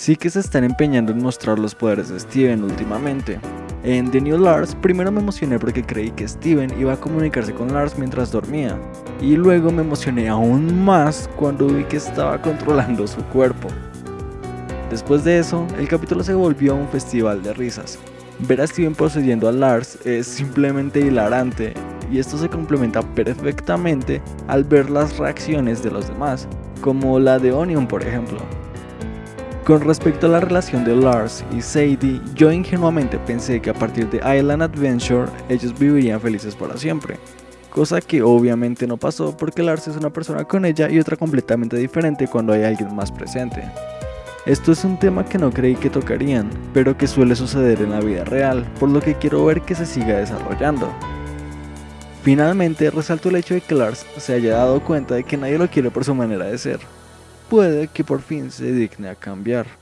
sí que se están empeñando en mostrar los poderes de Steven últimamente. En The New Lars primero me emocioné porque creí que Steven iba a comunicarse con Lars mientras dormía, y luego me emocioné aún más cuando vi que estaba controlando su cuerpo. Después de eso, el capítulo se volvió un festival de risas. Ver a Steven procediendo a Lars es simplemente hilarante, y esto se complementa perfectamente al ver las reacciones de los demás, como la de Onion por ejemplo. Con respecto a la relación de Lars y Sadie, yo ingenuamente pensé que a partir de Island Adventure ellos vivirían felices para siempre, cosa que obviamente no pasó porque Lars es una persona con ella y otra completamente diferente cuando hay alguien más presente. Esto es un tema que no creí que tocarían, pero que suele suceder en la vida real, por lo que quiero ver que se siga desarrollando. Finalmente, resalto el hecho de que Lars se haya dado cuenta de que nadie lo quiere por su manera de ser. Puede que por fin se digne a cambiar.